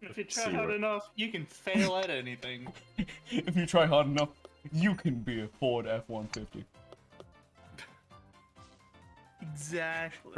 If you try hard it. enough, you can fail at anything. if you try hard enough, you can be a Ford F-150. Exactly.